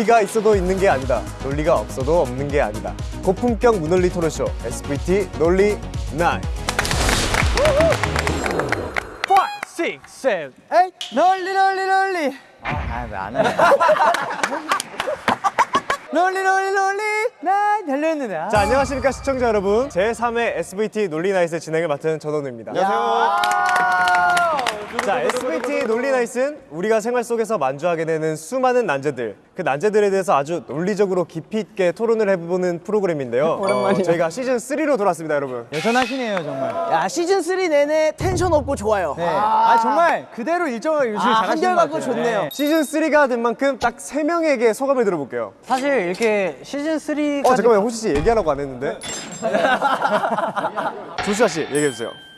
논리가 있어도 있는 게 아니다. 논리가 없어도 없는 게 아니다. 고품격 무논리 토론쇼 SVT 논리 9. 5, 6, 7, 8 논리 논리 논리 아 왜 안 해? 논리 논리 논리 나 달렸는데 아. 자, 안녕하십니까 시청자 여러분. 제3회 SVT 논리 night 진행을 맡은 전원우입니다. 자, SVT 논리 나이스는 우리가 생활 속에서 만주하게 되는 수많은 난제들, 그 난제들에 대해서 아주 논리적으로 깊이 있게 토론을 해보는 프로그램인데요. 어, 저희가 시즌 3로 돌아왔습니다, 여러분. 여전하시네요 정말 야 시즌 3 내내 텐션 없고 좋아요. 네. 아, 정말 그대로 일정하게 유지를 아, 잘하시는 것 한결같고 좋네요. 네. 시즌 3가 된 만큼 딱 3명에게 소감을 들어볼게요. 사실 이렇게 시즌 3까지 어, 잠깐만요. 호시 씨 얘기하라고 안 했는데. 조슈아 씨, 얘기해주세요.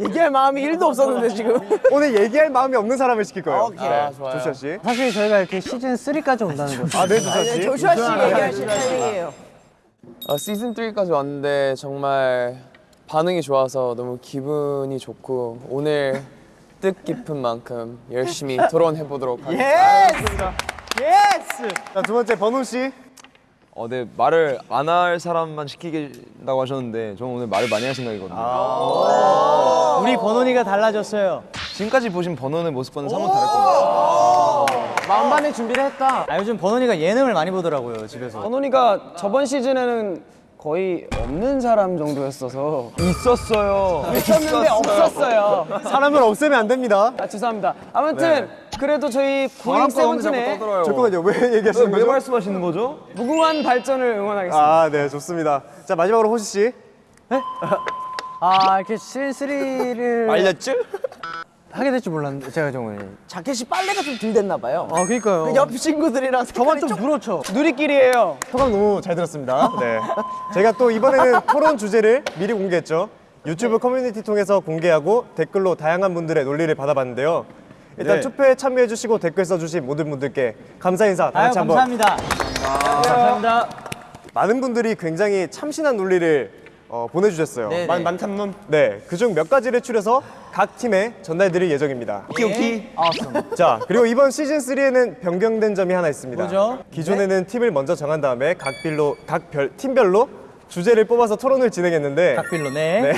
얘기할 마음이 1도 없었는데 지금. 오늘 얘기할 마음이 없는 사람을 시킬 거예요. 오케이. 네, 조슈아 씨. 사실 저희가 이렇게 시즌 3까지 온다는 거죠 아, 네, 조슈아 씨. 조슈아 씨 얘기하실 타이밍이에요. 어, 시즌 3까지 왔는데 정말 반응이 좋아서 너무 기분이 좋고 오늘 뜻깊은 만큼 열심히 토론해 보도록 하겠습니다. Yes. 자, 두 번째 버논 씨. 어, 네 말을 안 할 사람만 시키겠다고 하셨는데 저는 오늘 말을 많이 할 생각이거든요. 우리 번호니가 달라졌어요 지금까지 보신 번호의 모습과는 사뭇 다를 겁니다. 만반의 준비를 했다. 아 요즘 번호니가 예능을 많이 보더라고요 집에서 선원이가 저번 시즌에는 거의 없는 사람 정도였어서 있었어요. 있었는데 없었어요. 사람을 없애면 안 됩니다. 아 죄송합니다. 아무튼 그래도 저희 고잉 세븐틴의 잠깐만요. 왜 얘기하시는 왜 거죠? 말씀하시는 거죠? 무궁한 발전을 응원하겠습니다. 아, 네, 좋습니다. 자, 마지막으로 호시 씨. 아 이렇게 시즌 3를 알렸죠? 하게 될 줄 몰랐는데 제가 정말 자켓이 빨래가 좀 덜 됐나 봐요. 아 그니까요 그 옆 친구들이랑 저만 좀 그렇죠 누리끼리예요. 소감 너무 잘 들었습니다. 네. 저희가 또 이번에는 토론 주제를 미리 공개했죠. 유튜브 커뮤니티 통해서 공개하고 댓글로 다양한 분들의 논리를 받아봤는데요. 일단 네. 투표에 참여해주시고 댓글 써주신 모든 분들께 감사 인사 다 아유 같이 한번 감사합니다 감사합니다 많은 분들이 굉장히 참신한 논리를 어, 보내주셨어요. 네, 많- 네. 네, 그중 몇 가지를 추려서 각 팀에 전달드릴 예정입니다. 오케이 자, 그리고 이번 시즌 3에는 변경된 점이 하나 있습니다. 뭐죠? 기존에는 팀을 먼저 정한 다음에 각 빌로 각 별, 팀별로 주제를 뽑아서 토론을 진행했는데 각 빌로 네. 네.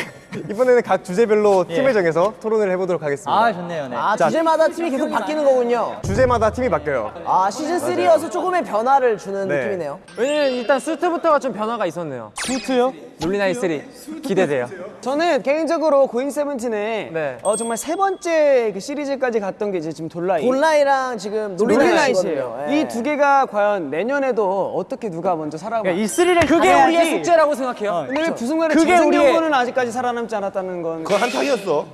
이번에는 각 주제별로 예. 팀을 정해서 토론을 해보도록 하겠습니다. 아 좋네요 네. 아 자, 주제마다 팀이 계속 바뀌는 거군요. 주제마다 팀이 바뀌어요. 아 시즌 3여서 조금의 변화를 주는 네. 느낌이네요. 왜냐면 일단 수트부터가 좀 변화가 있었네요. 수트요? 놀리나이 3 기대돼요. 저는 개인적으로 고잉 세븐틴의 네. 어, 정말 세 번째 그 시리즈까지 갔던 게 이제 지금 돌라이. 온라인이랑 지금. 놀리나이시예요. 예. 이두 개가 과연 내년에도 어떻게 누가 먼저 살아가? 그러니까 이 스릴을 그게 가져야지. 우리의 숙제라고 생각해요. 근데 왜 부승관의 그게 재생 우리의- 아직까지 살아남 지 않았다는 건 그건 한탕이었어.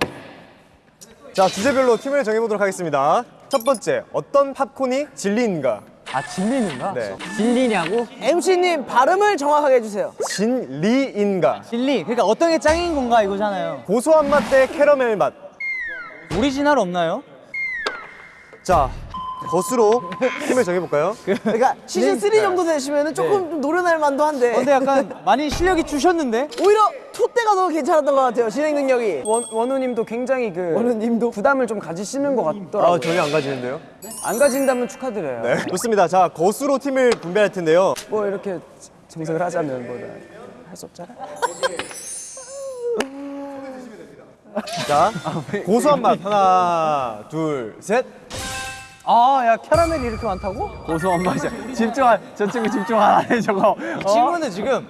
자, 주제별로 팀을 정해보도록 하겠습니다. 첫 번째, 어떤 팝콘이 진리인가? 아 진리는가? 네. 진리냐고? MC님 발음을 정확하게 해주세요. 진리인가? 진리 그러니까 어떤 게 짱인 건가 이거잖아요 고소한 맛 대 캐러멜 맛. 오리지널 없나요? 자, 것으로 팀을 정해볼까요? 그러니까 시즌 3 정도 되시면은 조금 좀 노련할 만도 한데. 근데 약간 많이 실력이 주셨는데 오히려 two 때가 더 괜찮았던 것 같아요. 진행 능력이. 원, 원우님도 굉장히 그 원우님도? 부담을 좀 가지시는 것 같더라고요. 아, 전혀 안 가지는데요? 안 가진다면 축하드려요. 네. 좋습니다. 자, 것으로 팀을 분배할 텐데요. 뭐 이렇게 정색을 하자면 뭐 할 수 없잖아. 자, 고소한 맛. 하나, 둘, 셋. 아 야 캐러멜이 이렇게 많다고? 고소한 맛이야 집중 안, 저 친구 집중 안 하네 저거 이 친구는 지금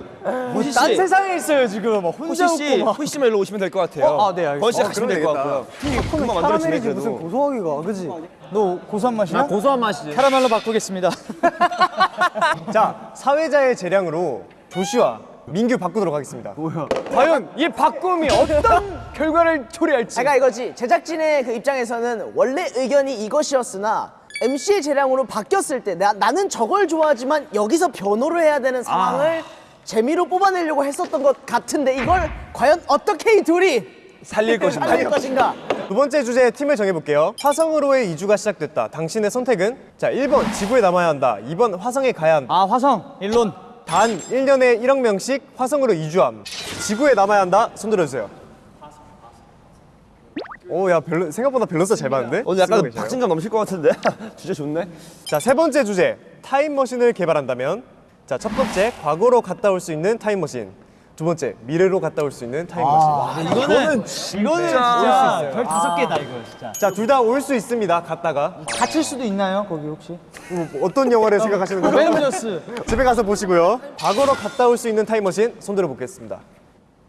뭐딴 세상에 있어요 지금 막 혼자 호시 씨, 웃고 막 호시 씨만 일로 오시면 될 것 같아요. 어? 아, 네, 알겠습니다. 번씨 어, 가시면 그러면 될것 되겠다. 같고요. 금방 만들어지네 캐러멜이지 무슨 그래도. 고소하기가 그지? 너 고소한 맛이야? 고소한 맛이지. 캐러멜로 바꾸겠습니다 자, 사회자의 재량으로 조슈아, 민규 바꾸도록 하겠습니다. 과연 이 바꿈이 어떤 결과를 초래할지. 제가 이거지. 제작진의 그 입장에서는 원래 의견이 이것이었으나 MC의 재량으로 바뀌었을 때 나, 나는 저걸 좋아하지만 여기서 변호를 해야 되는 상황을 재미로 뽑아내려고 했었던 것 같은데 이걸 과연 어떻게 이 둘이 살릴 것인가? 살릴 것인가? 두 번째 주제의 팀을 정해볼게요. 화성으로의 이주가 시작됐다. 당신의 선택은? 자, 1번 지구에 남아야 한다. 2번 화성에 가야 한다. 아 화성 일론 단 1년에 1억 명씩 화성으로 이주함. 지구에 남아야 한다. 손 들어주세요. 오, 야, 별로, 생각보다 밸런스 잘 맞는데? 오늘 약간 쓰고 계셔요? 박진감 넘칠 것 같은데 주제 좋네. 자, 세 번째 주제. 타임머신을 개발한다면 자, 첫 번째, 과거로 갔다 올 수 있는 타임머신. 두 번째, 미래로 갔다 올 수 있는 타임머신. 이거는 이거는 진짜 별 다섯 개다 이거 진짜. 자, 둘 다 올 수 있습니다. 갔다가. 갇힐 수도 있나요 거기 혹시? 뭐, 어떤 영화를 생각하시는 거죠? 어벤져스. 집에 가서 보시고요. 과거로 갔다 올 수 있는 타임머신 손 들어 보겠습니다.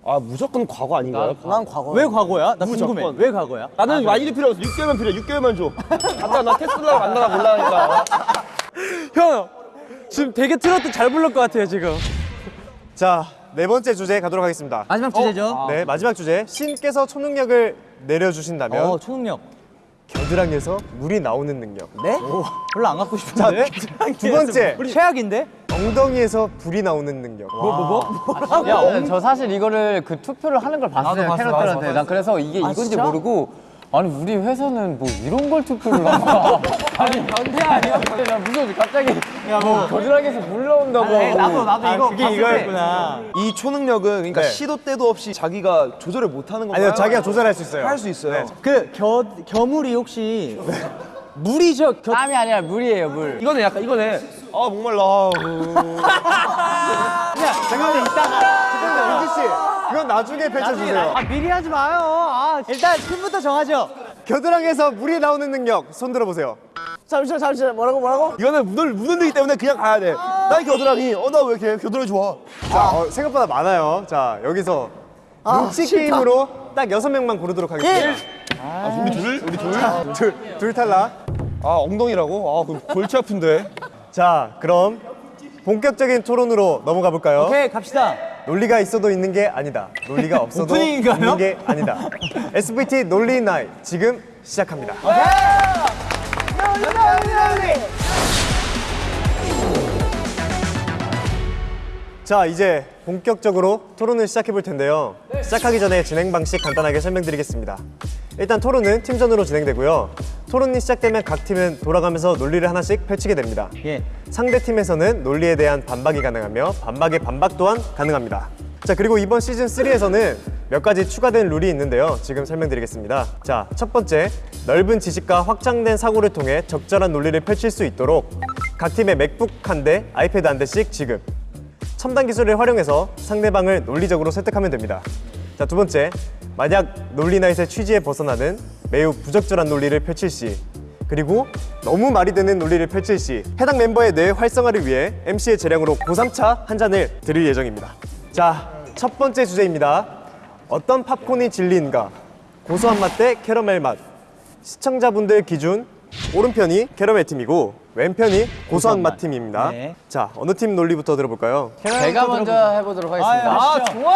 아 무조건 과거 아닌가요? 난 과거. 왜 과거야? 나 궁금해. 왜 과거야? 나는 많이 필요 없어. 6개월만 필요해. 6개월만 줘. 아까 나 테슬라 만나나 몰라니까. 형 지금 되게 트로트 잘 부를 것 같아요 지금. 자, 네 번째 주제 가도록 하겠습니다. 마지막 주제죠. 네, 마지막 주제. 신께서 초능력을 내려주신다면 어 초능력. 겨드랑이에서 물이 나오는 능력. 네? 별로 안 갖고 싶은데. 두 번째, 최악인데? 엉덩이에서 불이 나오는 능력. 야, 어, 저 사실 이거를 그 투표를 하는 걸 봤어요 봤어, 캐럿들한테. 봤어, 난 그래서 이게 이건지 진짜? 모르고 아니 우리 회사는 뭐 이런 걸 투표를 하나? 아니 변태 아니야? 나 무서워 갑자기 뭐 겨드랑이에서 물 나온다고. 나도 나도 이거 그게 이거였구나. 이 초능력은 그러니까 네. 시도 때도 없이 자기가 조절을 못 하는 건가요? 아니요, 자기가 조절할 수 있어요. 할 수 있어요. 그겨 겨물이 혹시 물이죠? 겨 땀이 아니라 물이에요 물. 이거는 약간 이거네. 아 목말라. 아, 잠깐만, 이따가. 잠깐만, 유지 씨. 그건 나중에 펼쳐주세요. 아 미리 하지 마요. 아 일단 팀부터 정하죠. 겨드랑이에서 물이 나오는 능력 손 들어보세요. 잠시만 잠시만 뭐라고 뭐라고? 이거는 묻을 묻는다기 때문에 그냥 가야 돼. 난 겨드랑이. 어 나 왜 이렇게 겨드랑이 좋아? 자, 어, 생각보다 많아요. 자, 여기서 눈치 게임으로 딱 여섯 명만 고르도록 하겠습니다. 우리 둘? 우리 둘? 둘, 둘 탈락. 아 엉덩이라고? 아 그럼 골치 아픈데. 자, 그럼 본격적인 토론으로 넘어가 볼까요? 오케이 갑시다. 논리가 있어도 있는 게 아니다. 논리가 없어도 오프닝인가요? 있는 게 아니다. SVT 논리 나이 지금 시작합니다. 자, 이제 본격적으로 토론을 시작해 볼 텐데요. 시작하기 전에 진행 방식 간단하게 설명드리겠습니다. 일단 토론은 팀전으로 진행되고요. 토론이 시작되면 각 팀은 돌아가면서 논리를 하나씩 펼치게 됩니다. 예. 상대 팀에서는 논리에 대한 반박이 가능하며 반박의 반박 또한 가능합니다. 자 그리고 이번 시즌 3에서는 몇 가지 추가된 룰이 있는데요. 지금 설명드리겠습니다. 자 첫 번째 넓은 지식과 확장된 사고를 통해 적절한 논리를 펼칠 수 있도록 각 팀에 맥북 한 대, 아이패드 한 대씩 지급. 첨단 기술을 활용해서 상대방을 논리적으로 설득하면 됩니다. 자, 두 번째. 만약 논리나잇의 취지에 벗어나는 매우 부적절한 논리를 펼칠 시 그리고 너무 말이 되는 논리를 펼칠 시 해당 멤버의 뇌 활성화를 위해 MC의 재량으로 고3차 한 잔을 드릴 예정입니다. 자, 첫 번째 주제입니다. 어떤 팝콘이 진리인가? 고소한 맛 대 캐러멜 맛. 시청자분들 기준 오른편이 캐러멜 팀이고 왼편이 고소한 맛 팀입니다. 네. 자, 어느 팀 논리부터 들어볼까요? 제가 먼저 해보도록 하겠습니다. 아 좋아.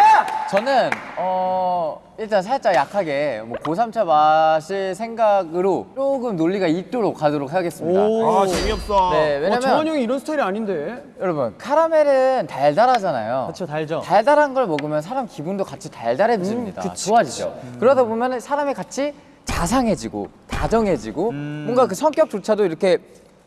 저는 어 일단 살짝 약하게 뭐 고3차 맛을 생각으로 조금 논리가 있도록 가도록 하겠습니다. 아 재미없어. 네, 왜냐면 정원 형이 이런 스타일이 아닌데. 여러분 카라멜은 달달하잖아요. 그렇죠 달죠. 달달한 걸 먹으면 사람 기분도 같이 달달해집니다. 좋아지죠. 그러다 보면 사람이 같이 자상해지고 다정해지고 뭔가 그 성격조차도 이렇게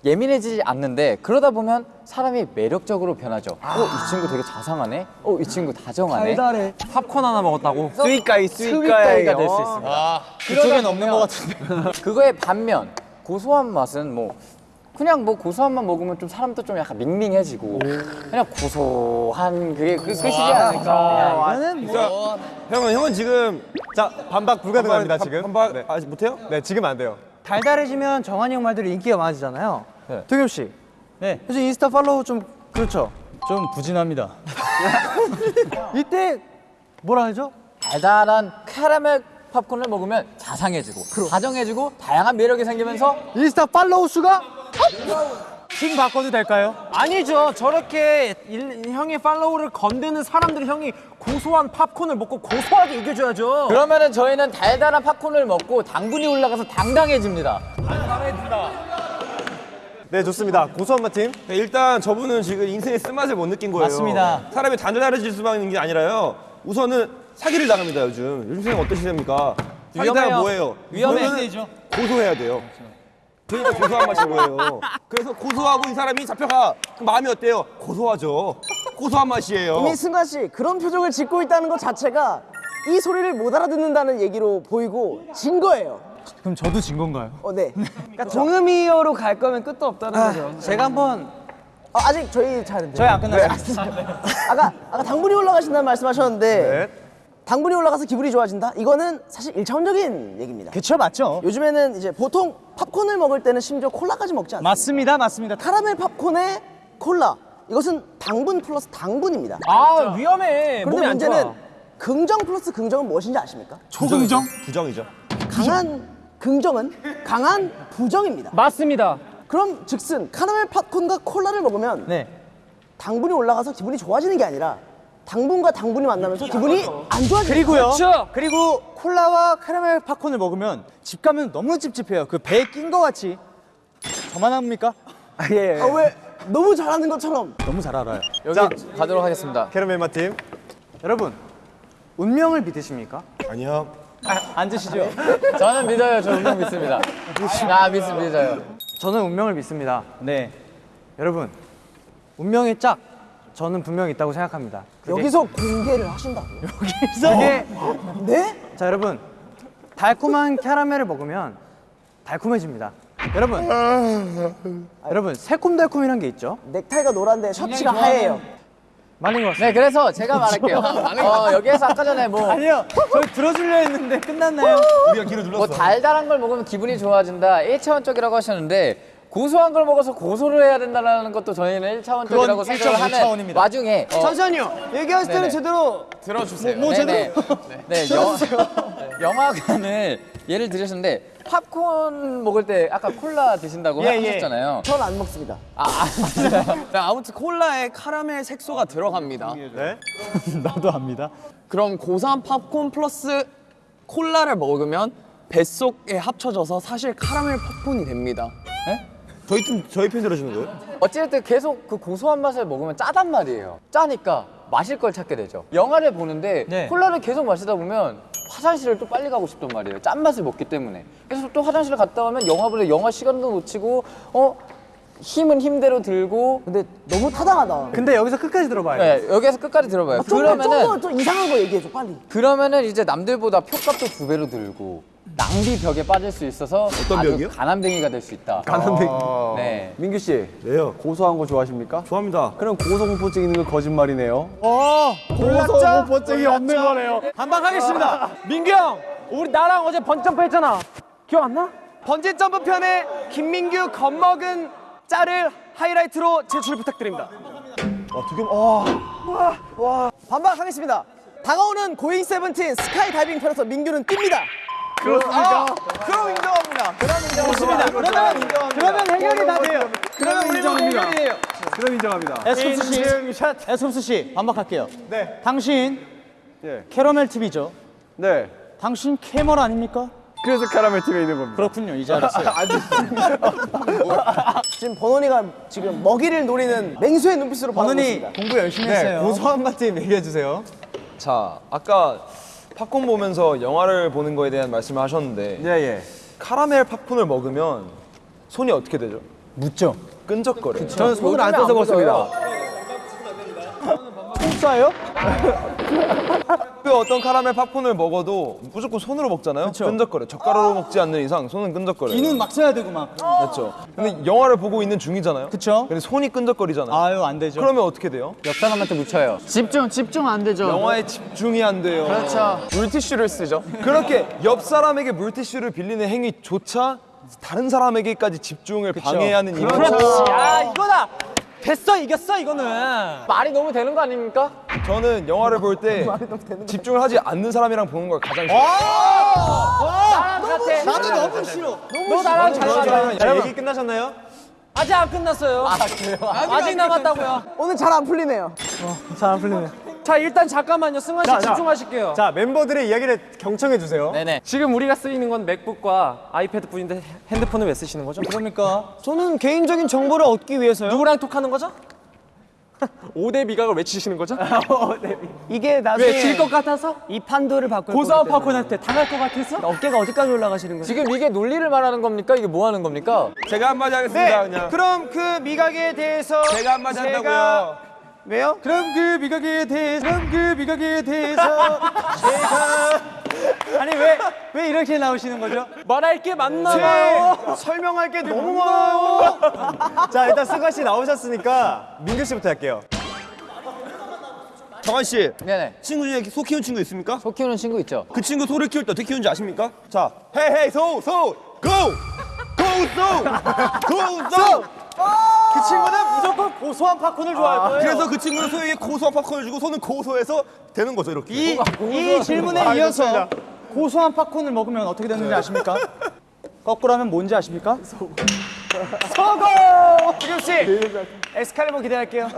예민해지지 않는데 그러다 보면 사람이 매력적으로 변하죠. 어, 이 친구 되게 자상하네. 어, 이 친구 다정하네. 달달해. 팝콘 하나 먹었다고? sweet guy, sweet guy가 될 수 있습니다. 그쪽엔 없는 것 같은데. 그거의 반면 고소한 맛은 뭐 그냥 뭐 고소한 맛 먹으면 좀 사람도 좀 약간 밍밍해지고 그냥 고소한 그게 그 끝이지 않을까. 이거는 뭐 형은 형은 지금 자, 반박 불가능합니다, 반박- 지금. 반박 네. 아직 못해요? 네, 지금 안 돼요. 달달해지면 정한이 형 말들이 인기가 많아지잖아요. 네. 도겸 씨. 네. 요즘 인스타 follow 좀 그렇죠. 좀 부진합니다. 이때 뭐라 하죠? 달달한 카라멜 팝콘을 먹으면 자상해지고 다정해지고 다양한 매력이 생기면서 인스타 follow 수가 지금 바꿔도 될까요? 아니죠. 저렇게 일- 형의 follow를 건드는 사람들 형이 고소한 팝콘을 먹고 고소하게 이겨줘야죠. 그러면은 저희는 달달한 팝콘을 먹고 당분이 올라가서 당당해집니다. 네, 좋습니다. 고소한 맛 팀. 네, 일단 저분은 지금 인생의 쓴맛을 못 느낀 거예요. 맞습니다. 사람이 단단해질 수만 있는 게 아니라요. 우선은 사기를 당합니다 요즘. 요즘 세상? 사기당하 위험해요. 뭐예요? 위험해. 고소해야 돼요. 그 러니까 고소한 맛이 뭐예요? 그래서 고소하고 이 사람이 잡혀가. 그럼 마음이 어때요? 고소하죠. 고소한 맛이에요. 이미 승관 씨 그런 표정을 짓고 있다는 것 자체가 이 소리를 못 알아듣는다는 얘기로 보이고 진 거예요. 그럼 저도 진 건가요? 어, 네. 그러니까 동음이어로 갈 거면 끝도 없다는 거죠. 제가 한번 어, 아직 저희 차례인데. 저희 안 끝났어요. 아까 아까 당분이 올라가신다는 말씀하셨는데 네. 당분이 올라가서 기분이 좋아진다? 이거는 사실 일차원적인 얘기입니다. 그쵸 맞죠? 요즘에는 이제 보통 팝콘을 먹을 때는 심지어 콜라까지 먹지 않습니다. 맞습니다 맞습니다. 카라멜 팝콘에 콜라. 이것은 당분 플러스 당분입니다. 아 위험해. 몸이 그런데 안 문제는 좋아. 긍정 플러스 긍정은 무엇인지 아십니까? 초긍정? 부정이죠. 강한 긍정은 강한 부정입니다. 맞습니다. 그럼 즉슨 카라멜 팝콘과 콜라를 먹으면 네. 당분이 올라가서 기분이 좋아지는 게 아니라 당분과 당분이 만나면서 기분이 안 좋아지는 그리고요. 그렇죠. 그리고 콜라와 카라멜 팝콘을 먹으면 집 가면 너무 찝찝해요. 그 배에 낀 거 같이. 저만 합니까? 예. 아, 왜 너무 잘하는 것처럼 너무 잘 알아요. 여기 가도록 하겠습니다. 캐러멜 맛팀. 여러분 운명을 믿으십니까? 아니요. 앉으시죠. 저는 믿어요. 저 운명 믿습니다. 아 믿습 믿어요. 저는 운명을 믿습니다. 네. 여러분 운명의 짝 저는 분명히 있다고 생각합니다. 그게- 여기서 공개를 하신다고요? 여기서 네? 자 여러분 달콤한 캐러멜을 먹으면 달콤해집니다. 여러분 여러분 새콤달콤이란 게 있죠. 넥타이가 노란데 셔츠가 하얘요. 맞는 것 같습니다. 네 그래서 제가 말할게요. 어, 여기에서 아까 전에 뭐 아니요 저희 들어주려 했는데 끝났나요? 우리가 길을 눌렀어. 뭐 달달한 걸 먹으면 기분이 좋아진다 1차원적이라고 하셨는데 고소한 걸 먹어서 고소를 해야 된다는 것도 저희는 1차원적이라고 그건 생각을 1.5 하는 차원입니다. 와중에 어, 잠시만요. 얘기하실 때는 네네. 제대로 들어주세요. 뭐, 네네. 네, 영, 영화관을 예를 들으셨는데 팝콘 먹을 때 아까 콜라 드신다고 예, 예. 하셨잖아요. 전안 먹습니다. 아, 아, 자, 아무튼 콜라에 카라멜 색소가 들어갑니다. 네. 나도 압니다. 그럼 고소한 팝콘 플러스 콜라를 먹으면 뱃속에 합쳐져서 사실 카라멜 팝콘이 됩니다. 저희 팀 저희 편 들어주는 거예요? 어찌됐든 계속 그 고소한 맛을 먹으면 짜단 말이에요. 짜니까 마실 걸 찾게 되죠. 영화를 보는데 네. 콜라를 계속 마시다 보면 화장실을 또 빨리 가고 싶단 말이에요. 짠맛을 먹기 때문에. 그래서 또 화장실을 갔다 오면 영화 보다 영화 시간도 놓치고 어 힘은 힘대로 들고 근데 너무 타당하다. 근데 여기서 끝까지 들어봐요. 네, 여기에서 끝까지 들어봐요. 좀더 그러면은 좀 이상한 거 얘기해줘 빨리. 그러면은 이제 남들보다 표값도 두 배로 들고 낭비 벽에 빠질 수 있어서 어떤 아주 벽이요? 가난뱅이가 될 수 있다. 가난뱅이. 네. 민규 씨 왜요? 고소한 거 좋아하십니까? 좋아합니다. 그럼 고소공포증 있는 거 거짓말이네요. 고소공포증이 없는 거네요. 반박하겠습니다. 민규 형, 우리 나랑 어제 번지점프 했잖아. 기억 안 나? 번지 점프 편에 김민규 겁먹은 짤을 하이라이트로 제출 부탁드립니다. 반박하겠습니다. 다가오는 고잉 세븐틴 스카이 다이빙 편에서 민규는 뜁니다. 그렇습니까? 그럼 인정합니다. 그럼 인정합니다. 그러면 그러면 해결이 다 돼요. 그러면 인정합니다. 그럼 인정합니다. 에스쿱스 씨, 에스쿱스 씨 반박할게요. 네. 당신 캐러멜 팀이죠. 네. 당신 캐러멜 아닙니까? 그래서 카라멜 팀에 있는 겁니다. 그렇군요. 이제 알았어요. 지금 버논이가 지금 먹이를 노리는 맹수의 눈빛으로 있습니다. 공부 열심히 네. 했어요. 고소한 맛팀 얘기해 주세요. 자, 아까 팝콘 보면서 영화를 보는 거에 대한 말씀을 하셨는데 예 예. 카라멜 팝콘을 먹으면 손이 어떻게 되죠? 묻죠. 끈적거려요. 저는 손을 안 써서 먹습니다. 쏴요? 그 어떤 카라멜 팝콘을 먹어도 무조건 손으로 먹잖아요. 끈적거려. 젓가락으로 먹지 않는 이상 손은 끈적거려요. 이는 막 써야 되고 막. 그렇죠. 근데 영화를 보고 있는 중이잖아요. 그쵸? 근데 손이 끈적거리잖아요. 아유 안 되죠. 그러면 어떻게 돼요? 옆 사람한테 묻혀요. 집중, 집중 안 되죠. 영화에 집중이 안 돼요. 그렇죠. 물티슈를 쓰죠. 그렇게 옆 사람에게 물티슈를 빌리는 행위조차 다른 사람에게까지 집중을 방해하는 이유. 야 이거다. 됐어 이겼어 이거는. 말이 너무 되는 거 아닙니까? 저는 영화를 볼 때 집중을 하지 않는 사람이랑 보는 걸 가장 싫어요. 나랑 같아. 나도 너무 싫어. 너 나랑 잘 맞아. 자, 얘기 끝나셨나요? 아직 안 끝났어요. 아직 남았다고요. 오늘 잘 안 풀리네요. 잘안 풀리네. 자 일단 잠깐만요. 승환 씨 자, 자. 집중하실게요. 자, 멤버들의 이야기를 경청해 주세요. 네네. 지금 우리가 쓰이는 건 맥북과 아이패드 뿐인데 핸드폰을 왜 쓰시는 거죠? 그러니까 저는 개인적인 정보를 얻기 위해서요. 누구랑 톡하는 거죠? 5대 미각을 외치시는 거죠? 이게 나중에 왜 질 것 같아서? 이 판도를 바꿀 때문에. 팝콘한테 당할 것 같아서? 어깨가 어디까지 올라가시는 거예요? 지금 이게 논리를 말하는 겁니까? 이게 뭐 하는 겁니까? 제가 한마디 하겠습니다. 그냥. 그럼 그 미각에 대해서 제가 한마디 한다고요. 왜요? 그럼 그 미각에 대해서 그럼 그 미각에 대해서 제가 아니 왜 왜 이렇게 나오시는 거죠? 말할 게 많나 설명할 게 너무 많아요. 자, 일단 승관 씨 나오셨으니까 민규 씨부터 할게요. 정한 씨 네네. 친구 중에 소 키운 친구 있습니까? 소 키우는 친구 있죠? 그 친구 소를 키울 때 어떻게 키우는지 아십니까? 자, 헤이 헤이 소, 소, 고! 고 소! 고 소! 그 친구는 무조건 고소한 팝콘을 좋아할 거예요. 그래서 그 친구는 소에게 고소한 팝콘을 주고 소는 고소해서 되는 거죠, 이렇게. 이, 이 질문에 아, 이어서 좋습니다. 고소한 팝콘을 먹으면 어떻게 되는지 아십니까? 거꾸로 하면 뭔지 아십니까? 소고! 지금 씨! 에스칼리버 기대할게요.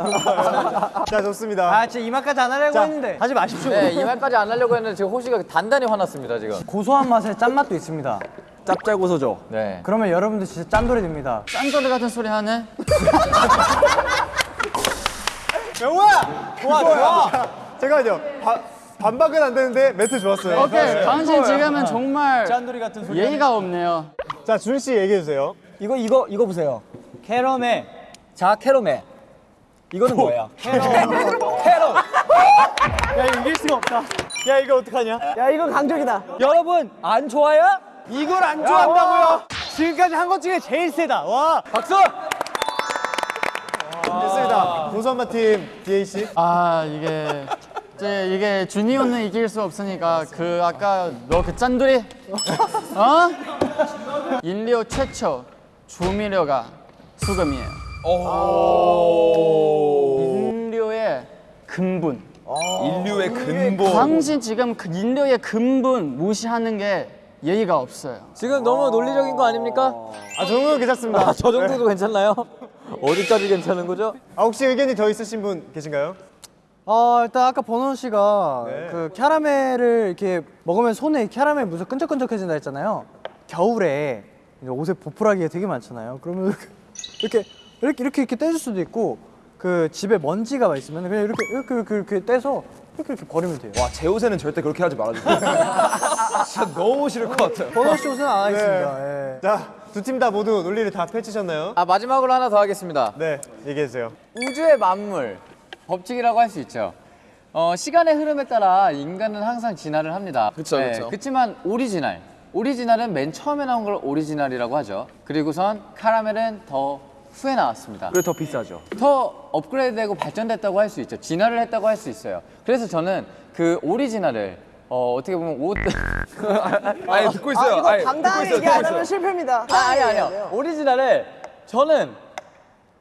자, 좋습니다. 아, 진짜 이 맛까지 안 하려고 자, 했는데. 하지 마십시오. 네, 이 말까지 안 하려고 했는데 지금 호시가 단단히 화났습니다, 지금. 고소한 맛에 짠맛도 있습니다. 짭짤고소죠. 네. 그러면 여러분들 진짜 짠돌이 됩니다. 짠소리 같은 소리 하네? 영우야! 좋아, 좋아! 잠깐만요. 바, 반박은 안 되는데 멘트 좋았어요. 오케이, 당신 지금은 정말 짠돌이 같은 소리. 예의가 없네요. 자, 준 씨 얘기해 주세요. 이거, 이거, 이거 보세요. 캐러멜. 자, 캐러멜. 이거는 뭐야? 캐러. 캐러. 야, 이거 이길 수가 없다. 야, 이거 어떡하냐? 야 이거 강적이다. 여러분, 안 좋아요? 이걸 안 좋아한다고요? 지금까지 한 것 중에 제일 세다. 와! 박수! 됐습니다. 고소한맛 팀 DA 씨. 아 이게 이제 이게 주니오는 이길 수 없으니까 그 아까 너 그 짠돌이 어? 인류 최초 조미료가 수금이에요. 인류의 근본. 인류의 근본. 당신 지금 그 인류의 근본 무시하는 게 예의가 없어요. 지금 너무 논리적인 거 아닙니까? 아, 저 정도는 괜찮습니다. 저 정도도 괜찮나요? 어디까지 괜찮은 거죠? 아, 혹시 의견이 더 있으신 분 계신가요? 어, 일단 아까 버논 씨가 네. 그 캐러멜을 이렇게 먹으면 손에 캐러멜 무슨 끈적끈적해진다 했잖아요. 겨울에 이제 옷에 보풀하기가 되게 많잖아요. 그러면 이렇게 이렇게 이렇게 이렇게 떼줄 수도 있고 그 집에 먼지가 있으면 그냥 이렇게 이렇게 이렇게, 이렇게 떼서 이렇게 이렇게 버리면 돼요. 와, 제 옷에는 절대 그렇게 하지 말아주세요. 진짜 너무 싫을 것 같아요. 버논 씨 옷은 안 하겠습니다. 예. 자, 두 팀 다 모두 논리를 다 펼치셨나요? 아, 마지막으로 하나 더 하겠습니다. 네, 얘기해 주세요. 우주의 만물 법칙이라고 할 수 있죠. 어, 시간의 흐름에 따라 인간은 항상 진화를 합니다. 그쵸, 그쵸. 그렇지만 오리지널, 오리지널은 맨 처음에 나온 걸 오리지널이라고 하죠. 그리고선 카라멜은 더 후에 나왔습니다. 그래 더 비싸죠. 더 업그레이드되고 발전됐다고 할 수 있죠. 진화를 했다고 할 수 있어요. 그래서 저는 그 오리지널을 어, 어떻게 보면 옷 아니, 듣고 있어요. 아 이거 아니, 당당하게 있어요, 얘기 안 듣고 있어요. 하면 실패입니다. 아, 아니 아니요. 오리지널을 저는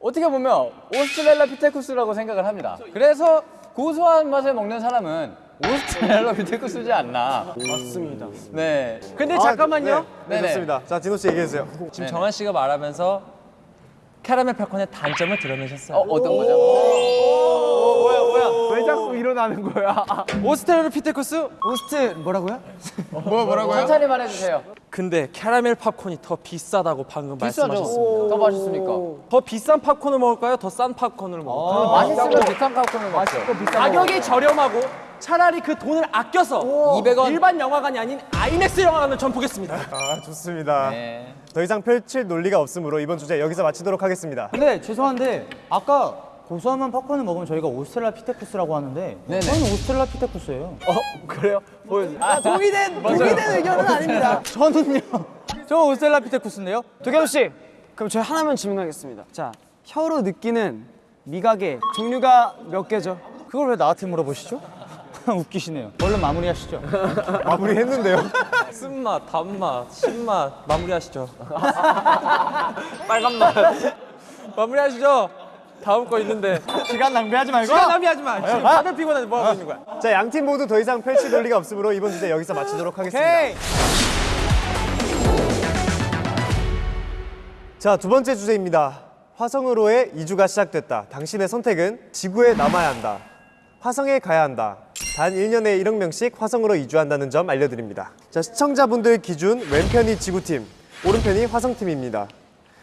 어떻게 보면 오스트렐라 피테쿠스라고 생각을 합니다. 그래서 고소한 맛을 먹는 사람은 오스트렐라 피테쿠스지 않나. 맞습니다. 네. 근데 잠깐만요 네, 네네. 좋습니다. 자, 디노 씨 얘기해 주세요. 지금 정한 씨가 말하면서 캐러멜 팝콘의 단점을 드러내셨어요 어, 어떤 거죠? 왜 자꾸 일어나는 거야? 오스트랄로피테쿠스 오스트 뭐라고요? 천천히 말해주세요. 근데 캐러멜 팝콘이 더 비싸다고 방금 비싸죠? 말씀하셨습니다 더 맛있으니까. 더 비싼 팝콘을 먹을까요? 더 싼 팝콘을 먹을까요? 맛있으면 비싼 팝콘을 먹죠. 가격이 저렴하고 차라리 그 돈을 아껴서 200원. 일반 영화관이 아닌 아이맥스 영화관을 전 보겠습니다 아, 좋습니다. 네. 더 이상 펼칠 논리가 없으므로 이번 주제 여기서 마치도록 하겠습니다. 근데 죄송한데 아까 고소한 팝콘을 먹으면 저희가 오스트랄라피테쿠스라고 하는데 네네. 저는 오스트랄라피테쿠스예요. 아, 동의된 동의된 의견은 아닙니다. 저는요. 저 오스트랄라피테쿠스인데요. 도겸 씨, 그럼 저희 하나만 질문하겠습니다. 자, 혀로 느끼는 미각의 종류가 몇 개죠? 그걸 왜 나한테 물어보시죠? 웃기시네요. 얼른 마무리하시죠. 마무리 했는데요. 쓴맛, 단맛, 신맛 마무리하시죠 빨간 맛 마무리하시죠 다음 거 있는데 시간 낭비하지 말고. 시간 낭비하지 마 지금 다들 피곤한데 뭐 하고 있는 거야 자, 양 팀 모두 더 이상 펼칠 논리가 없으므로 이번 주제 여기서 마치도록 하겠습니다. 자, 두 번째 주제입니다. 화성으로의 이주가 시작됐다. 당신의 선택은 지구에 남아야 한다. 화성에 가야 한다. 단 1년에 1억 명씩 화성으로 이주한다는 점 알려드립니다. 자, 시청자분들 기준 왼편이 지구팀, 오른편이 화성팀입니다.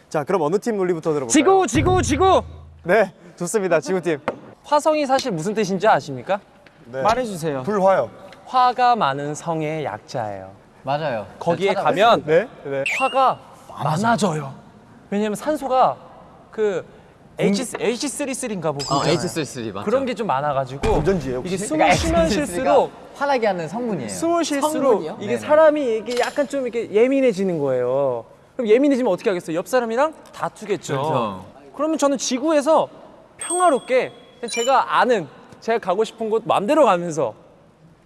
자, 그럼 어느 팀 논리부터 들어볼까요? 지구 지구 지구 네, 좋습니다. 지구팀. 화성이 사실 무슨 뜻인지 아십니까? 네. 말해주세요. 불화요. 화가 많은 성의 약자예요 맞아요. 거기에 찾아봤어요. 가면 네, 네. 화가 많아져요 왜냐면 산소가 그 H H33인가 뭐 어, 그거잖아요. H33 맞죠? 그런 게 좀 많아가지고 건전지예요, 이게? 숨을 쉬면 쉴수록 화나게 하는 성분이에요. 숨을 쉴수록 성분이요? 이게 사람이 이게 약간 좀 이렇게 예민해지는 거예요. 그럼 예민해지면 어떻게 하겠어요? 옆 사람이랑 다투겠죠. 그렇죠. 그러면 저는 지구에서 평화롭게 제가 아는 제가 가고 싶은 곳 마음대로 가면서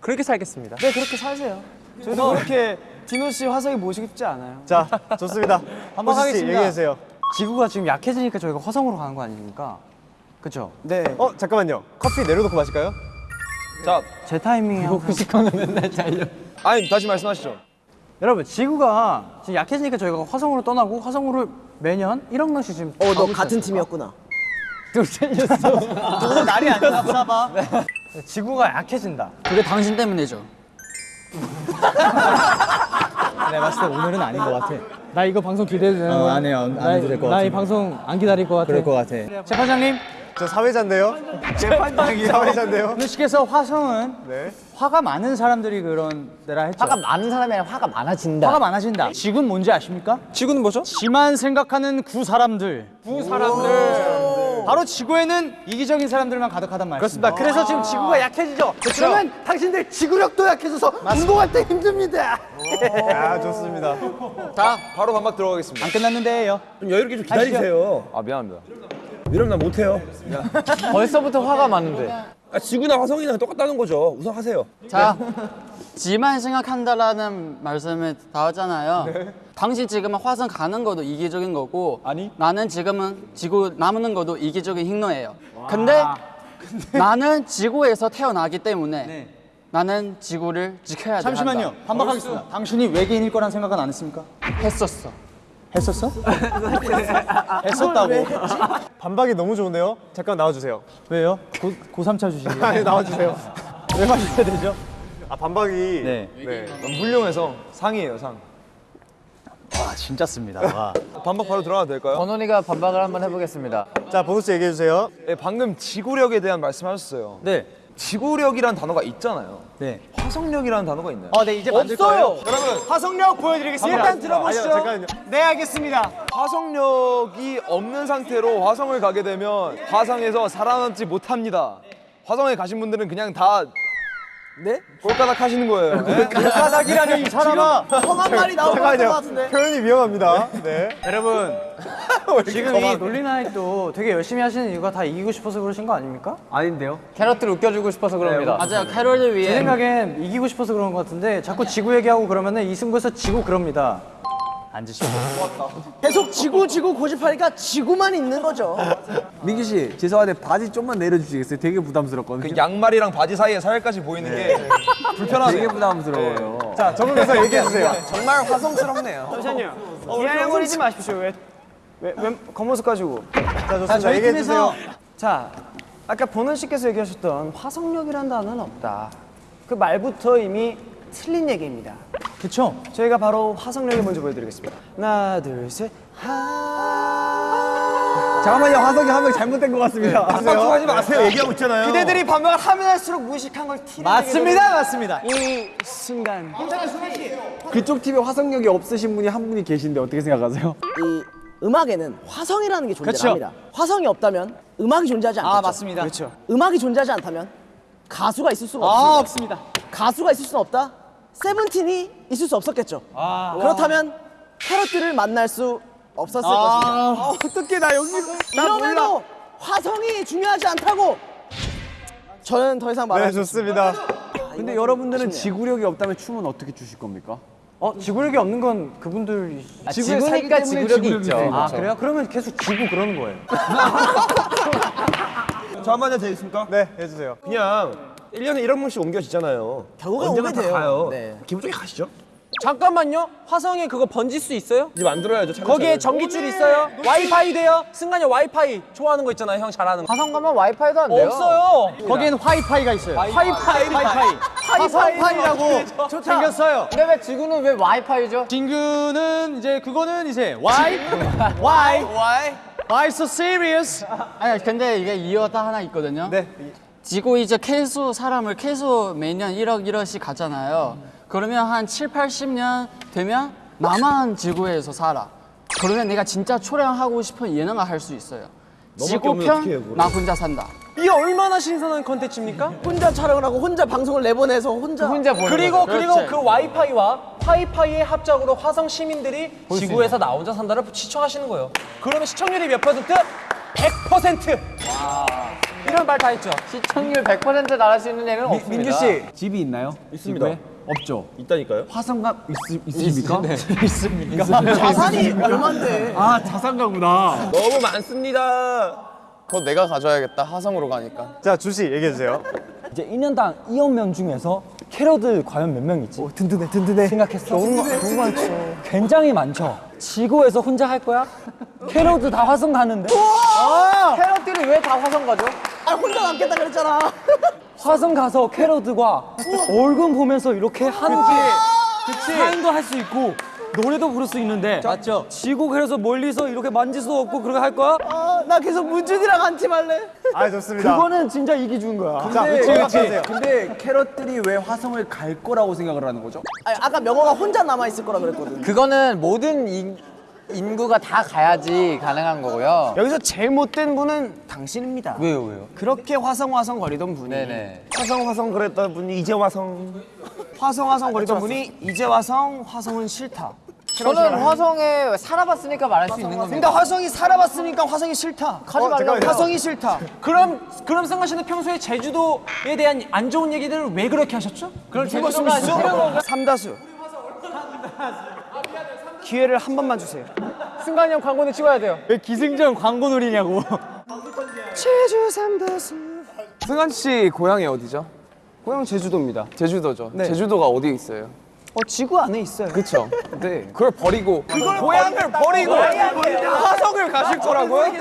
그렇게 살겠습니다. 네 그렇게 사세요. 저도 그렇게 디노 씨 화성에 모시고 싶지 않아요. 자, 좋습니다. 한번 하겠습니다. 얘기해 주세요. 지구가 지금 약해지니까 저희가 화성으로 가는 거 아닙니까? 그쵸? 네. 어, 잠깐만요. 커피 내려놓고 마실까요? 자, 제 타이밍이 항상 아니 다시 말씀하시죠. 여러분 지구가 지금 약해지니까 저희가 화성으로 떠나고 화성으로 매년 1억 명씩 지금 어, 너 같은 팀이었구나. 않습니까? 또 날이 아니나 보나봐 지구가 약해진다 그게 당신 때문이죠. 내가 봤을 때 오늘은 아닌 것 같아 나 이거 방송 기대해도 되는 거야? 안 해요. 안 해도 될것 나이 같은데. 방송 안 기다릴 것 같아 그럴 것 같아. 재판장님 저 사회자인데요. 재판장이 사회자인데요. 주식에서 화성은 네. 화가 많은 사람들이 그런 데라 했죠 화가 많은 사람이 아니라 화가 많아진다. 화가 많아진다 지금 뭔지 아십니까? 지구는 뭐죠? 지만 생각하는 구 사람들 구 사람들. 바로 지구에는 이기적인 사람들만 가득하단 말이었습니다 그래서 지금 지구가 약해지죠 그러면 당신들 지구력도 약해져서 운동할 때 힘듭니다 아, 좋습니다. 자, 바로 반박 들어가겠습니다. 안 끝났는데요 여유롭게 좀 기다리세요. 아, 미안합니다. 이러면 나 못해요. 벌써부터 화가 많은데. 아, 지구나 화성이랑 똑같다는 거죠. 우선 하세요. 자, 지만 생각한다라는 말씀을 다 하잖아요. 당신 지금은 화성 가는 것도 이기적인 거고, 아니. 나는 지금은 지구 남는 것도 이기적인 행동이에요. 근데 나는 지구에서 태어나기 때문에 나는 지구를 지켜야 돼. 잠시만요 한다. 반박하겠습니다 당신이 외계인일 거란 생각은 안 했습니까? 했었어. 했었어? 했었다고 반박이 너무 좋은데요. 잠깐 나와주세요. 왜요? 고, 고3차 주시게요? 아니, 나와주세요. 왜 마셔야 되죠? 아, 반박이. 네. 네. 너무 훌륭해서 상이에요, 상. 와 진짜 씁니다 와. 반박 바로 들어가도 될까요? 번원이가 반박을 한번 해보겠습니다. 자, 씨 얘기해 주세요. 네, 방금 지구력에 대한 말씀하셨어요. 네. 지구력이란 단어가 있잖아요. 네. 화성력이라는 단어가 있나요? 어, 네 이제 만들 거예요. 여러분, 화성력 보여드리겠습니다. 일단 들어보시죠. 아니요. 네 알겠습니다. 화성력이 없는 상태로 화성을 가게 되면 화성에서 살아남지 못합니다. 화성에 가신 분들은 그냥 다 네? 꼴까닥 하시는 거예요. 네? 바닥이라니 이 사람아. 험한 말이 나올 것. 같은데. 표현이 위험합니다. 네. 여러분 지금 이 논리나잇도 되게 열심히 하시는 이유가 다 이기고 싶어서 그러신 거 아닙니까? 아닌데요? 캐럿들 웃겨주고 싶어서 그럽니다. 맞아요. 캐롤을 제 위해 생각엔 이기고 싶어서 그런 것 같은데 자꾸 지구 얘기하고 그러면은 이 승부에서 지고 그럽니다. 앉으시고. 계속 지구 지구 고집하니까 지구만 있는 거죠. 민기 씨, 죄송한데 바지 좀만 내려주시겠어요? 되게 부담스럽거든요. 그 양말이랑 바지 사이에 살까지 보이는 게 불편하네요. 되게 부담스러워요. 자, 적응해서 얘기해 주세요. 정말 화성스럽네요. 잠시만요. 기다려버리지 마십시오. 왜, 왜, 왜 겉모습 가지고. 자, 좋습니다. 얘기해 주세요. 자, 아까 보는 씨께서 얘기하셨던 화성력이란 단어는 없다. 그 말부터 이미 틀린 얘기입니다. 그쵸? 저희가 바로 화성력을 먼저 보여드리겠습니다. 하나, 둘, 셋. 하. 잠깐만요, 화성이 한 명 잘못된 것 같습니다. 하지 마세요. 얘기하고 있잖아요. 그대들이 반박을 하면 할수록 무식한 걸 티내게 맞습니다, 맞습니다. 이 순간 그쪽 팀에 화성력이 없으신 분이 한 분이 계신데 어떻게 생각하세요? 이 음악에는 화성이라는 게. 존재합니다. 화성이 없다면 음악이 존재하지 않겠죠. 아 맞습니다. 그렇죠. 음악이 존재하지 않다면 가수가 있을 수가 아 없습니다. 없습니다. 가수가 있을 수는 없다. 세븐틴이 있을 수 없었겠죠. 그렇다면 캐럿들을 만날 수 없었을 것입니다. 어떻게 나 여기서 이러면도 화성이 중요하지 않다고 저는 더 이상 네, 말할 수 좋습니다. 근데 여러분들은 아쉽네요. 지구력이 없다면 춤은 어떻게 추실 겁니까? 어 지구력이 없는 건 그분들. 아, 지구니까 지구력이 있죠. 아 그래요? 그러면 계속 지구 그러는 거예요. 저 한마디 되겠습니까? 네, 해 주세요. 그냥 1년에 1억 명씩 옮겨지잖아요. 오게 다 돼요. 가요. 네. 기분 좋게 가시죠. 잠깐만요. 화성에 그거 번질 수 있어요? 이제 만들어야죠. 차근차근. 거기에 전기줄 있어요? 와이파이 돼요? 승관이 와이파이 좋아하는 거 있잖아요. 형 잘하는 거. 화성 가면 와이파이도 안 돼요. 없어요. 거기에는 화이파이가 있어요. 와이파이. 화이파이. 화성파이라고 생겼어요. 근데 왜 지구는 왜 와이파이죠? 딩그는 이제 그거는 이제 why why why why so serious? 아니 근데 이게 이유가 하나 있거든요. 네. 지구 이제 계속 사람을 계속 매년 1억 1억씩 가잖아요. 그러면 한 7, 80년 되면 나만 지구에서 살아. 그러면 내가 진짜 초래하고 싶은 예능을 할 수 있어요. 지구 편 나 혼자 산다. 이게 얼마나 신선한 컨텐츠입니까? 혼자 촬영을 하고 혼자 방송을 내보내서 혼자 혼자 보는 그리고 거죠. 그리고 그렇지. 그 와이파이와 파이파이의 합작으로 화성 시민들이 지구에서 나 혼자 산다를 시청하시는 거예요. 그러면 시청률이 몇 퍼센트? 100%. 이런 말 다 했죠. 시청률 100% 나갈 수 있는 얘는 없습니다. 민규 씨 집이 있나요? 있습니다. 없죠. 있다니까요? 화성감 있, 있습니까? 자산이 얼만데 아 자산가구나. 너무 많습니다. 그거 내가 가져야겠다 화성으로 가니까 자, 주시 얘기해 주세요. 이제 1년당 2억 명 중에서 캐럿들 과연 몇 명 있지? 든든해 든든해 생각했어? 너무, 많- 너무 많죠 굉장히 많죠 지구에서 혼자 할 거야? 캐럿들 다 화성 가는데? 캐럿들이 왜 다 화성 가죠? 아 혼자 남겠다 그랬잖아 화성 가서 캐럿들과 얼굴 보면서 이렇게 하는 게 사인도 할 수 있고 노래도 부를 수 있는데 맞죠? 지구 그래서 멀리서 이렇게 만질 수 없고 그렇게 할 거야? 아, 나 계속 문준이랑 한팀 할래 아, 좋습니다. 그거는 진짜 이기 준 거야 자, 그치, 그치. 근데 캐럿들이 왜 화성을 갈 거라고 생각을 하는 거죠? 아니, 아까 명호가 혼자 남아있을 거라 그랬거든 그거는 모든 인, 인구가 다 가야지 가능한 거고요. 여기서 제일 못된 분은 당신입니다 왜요, 왜요? 그렇게 화성 화성 거리던 분이 네네. 화성 화성 그랬던 분이 이제 화성 화성 화성 거리던 분이 이제 화성 화성은 싫다 저는 화성에 살아봤으니까 말할 수 있는 겁니다. 근데 화성이 살아봤으니까 화성이 싫다 가지 말라고. 화성이 싫다 그럼 그럼 승관 씨는 평소에 제주도에 대한 안 좋은 얘기들을 왜 그렇게 하셨죠? 그럼 제주도가 싫은 건가? 삼다수 기회를 한 번만 주세요 승관이 형 광고는 찍어야 돼요. 왜 기승전 광고 노리냐고 제주 삼다수 승관 씨 고향이 어디죠? 고향 제주도입니다 제주도죠. 네. 제주도가 어디에 있어요? 어 지구 안에 있어요 그쵸? 네. 그걸 버리고 고향을 버리고 화성을 가실 거라고요?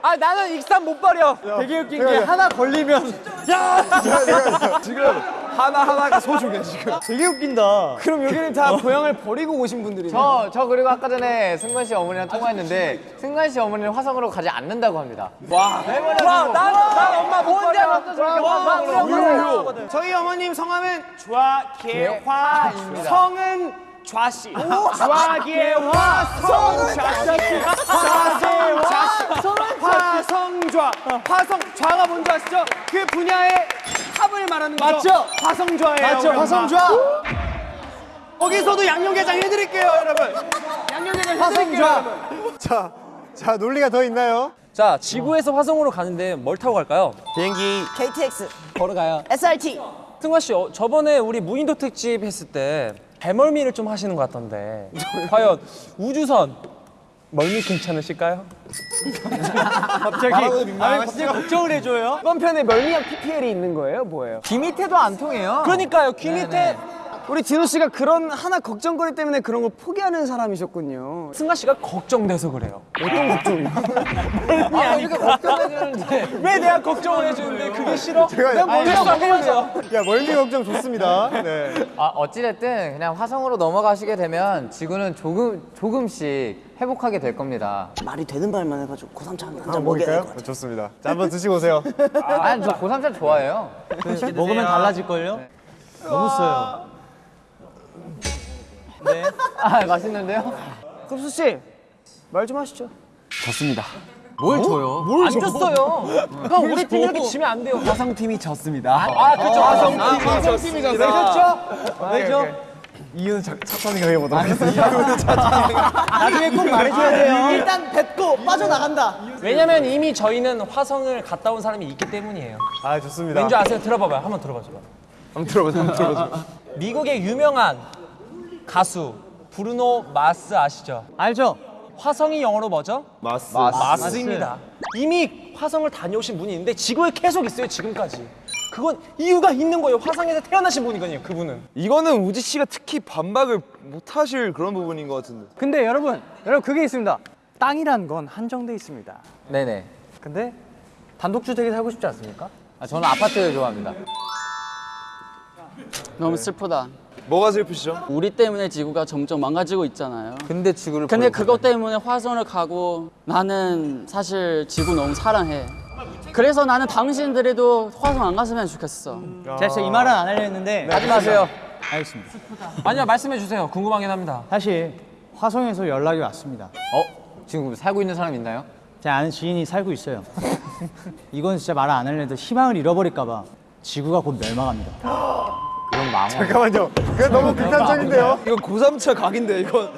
아 나는 익산 못 버려. 되게 웃긴 게 하나 걸리면 지금 하나하나가 소중해 지금. 되게 웃긴다. 그럼 여기는 다 고향을 버리고 오신 분들이네 저, 저 그리고 아까 전에 승관 씨 어머니랑 통화했는데 승관 씨 어머니는 화성으로 가지 않는다고 합니다. 와, 와, 난, 난 엄마 화성으로 가요. 저희 어머님 성함은 좌계화 입니다. 성은 좌씨. 좌계화 성은 좌씨. 좌계화 화성좌. 화성 좌가 뭔지 아시죠? 그 분야의 탑을 말하는 거죠? 맞죠? 화성좌예요 맞죠? 화성좌. 거기서도 양념게장 해드릴게요 여러분. 양념게장 화성좌. 자, 자, 논리가 더 있나요? 자 지구에서 화성으로 가는데 뭘 타고 갈까요? 비행기. KTX 걸어가요. SRT 승관 씨 어, 저번에 우리 무인도 특집 했을 때 배멀미를 좀 하시는 것 같던데. 과연 우주선 멀미 괜찮으실까요? 갑자기 아니 갑자기 걱정을 해줘요 이번 편에 멀미약 PPL이 있는 거예요 뭐예요? 귀 밑에도 안 통해요. 그러니까요 귀 밑에 우리 진호 씨가 그런 하나 걱정거리 때문에 그런 걸 포기하는 사람이셨군요. 승관 씨가 걱정돼서 그래요. 아, 이렇게 걱정해주는데. 왜 내가 걱정을 해주는데 그게 싫어? 제가- 내가 멀미 아니, 안 해주세요. 야, 멀미 걱정 좋습니다. 네. 아, 어찌됐든 그냥 화성으로 넘어가시게 되면 지구는 조금, 조금씩 회복하게 될 겁니다. 말이 되는 말만 해가지고 고삼차 한잔 먹여야 될것 먹을까요? 같아 좋습니다. 자, 한번 드시고 오세요. 아니, 저 고삼차 좋아해요. 먹으면 달라질걸요? 너무 써요 아, 맛있는데요? 급수 씨, 말 좀 하시죠. 뭘 줘요? 안 줬어요. 형 우리 팀 이렇게 지면 안 돼요. 화성팀이 졌습니다. 아 그쵸 화성 아, 화성팀이잖아. 왜죠? 이유는 차, 차차 생각해보도록 하겠습니다. 나중에 꼭 말해줘야 돼요. 일단 뱉고 빠져나간다 왜냐면 이미 저희는 화성을 갔다 온 사람이 있기 때문이에요. 아, 좋습니다. 왠지 아세요? 들어봐봐요. 한번 들어봐줘요. 한번 들어보자. 한번 들어보자. 미국의 유명한 가수 브루노 마스 아시죠? 알죠? 화성이 영어로 뭐죠? 마스. 마스입니다. 이미 화성을 다녀오신 분이 있는데 지구에 계속 있어요 지금까지. 그건 이유가 있는 거예요. 화성에서 태어나신 분이거든요. 그분은. 이거는 우지 씨가 특히 반박을 못 하실 그런 부분인 것 같은데. 근데 여러분 여러분 그게 있습니다 땅이란 건 한정돼 있습니다 네네. 근데 단독주택에 살고 싶지 않습니까? 아, 저는 아파트 좋아합니다. 너무 슬프다. 뭐가 슬프시죠? 우리 때문에 지구가 점점 망가지고 있잖아요. 근데 지구를 근데 그것 때문에 화성을 가고 나는 사실 지구 너무 사랑해. 그래서 나는 당신들에도 화성 안 갔으면 좋겠어. 제가 진짜 이 말은 안 하려 했는데 하지 마세요. 알겠습니다 아니요 말씀해 주세요. 궁금하긴 합니다. 사실 화성에서 연락이 왔습니다 어? 지금 살고 있는 사람 있나요? 제 아는 지인이 살고 있어요. 이건 진짜 말 안 하려는데 희망을 잃어버릴까 봐 지구가 곧 멸망합니다. 잠깐만요. 그건 너무 극단적인데요. 이거 고3차 각인데 이거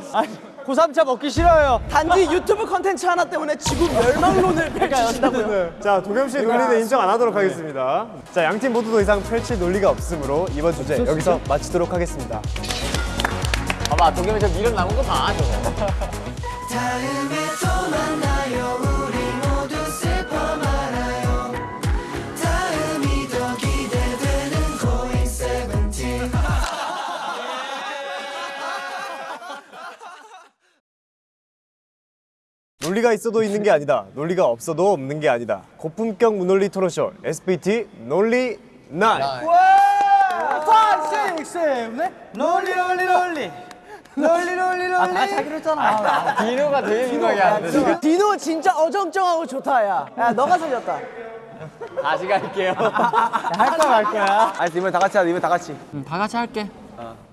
고삼차 먹기 싫어요. 단지 유튜브 컨텐츠 하나 때문에 지구 멸망론을 펼치신다고요? 자, 도겸 씨의 논리는 인정 안 하도록 하겠습니다. 자, 양팀 모두 더 이상 펼칠 논리가 없으므로 이번 주제 여기서 마치도록 하겠습니다. 봐봐 도겸이 저 미련 남은 거 봐 저거 논리가 있어도 있는 게 아니다. 논리가 없어도 없는 게 아니다. 고품격 무논리 토론쇼 SPT 논리 Night. 논리 논리 논리 논리. 논리 논리 아 다시 하기로 했잖아. 디노가 되게 민망해 하는데 디노. 진짜 어정쩡하고 좋다 야. 야 너가 살렸다. 다시 갈게요. 할 거야 말 거야. 아니 이번 다 같이 하자 이번 다 같이. 음, 다 같이 할게.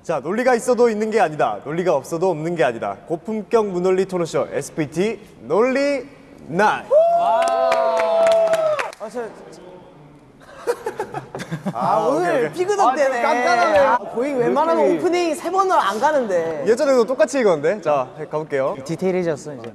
자, 논리가 있어도 있는 게 아니다. 논리가 없어도 없는 게 아니다. 고품격 무논리 토론쇼 SVT 논리 Night. 아, 오늘 피그덕 되네. 깐깐하네. 아, 거의 웬만하면 오프닝 세 번을 안 가는데. 예전에도 똑같이 읽었는데. 자, 가볼게요. 디테일해졌어 이제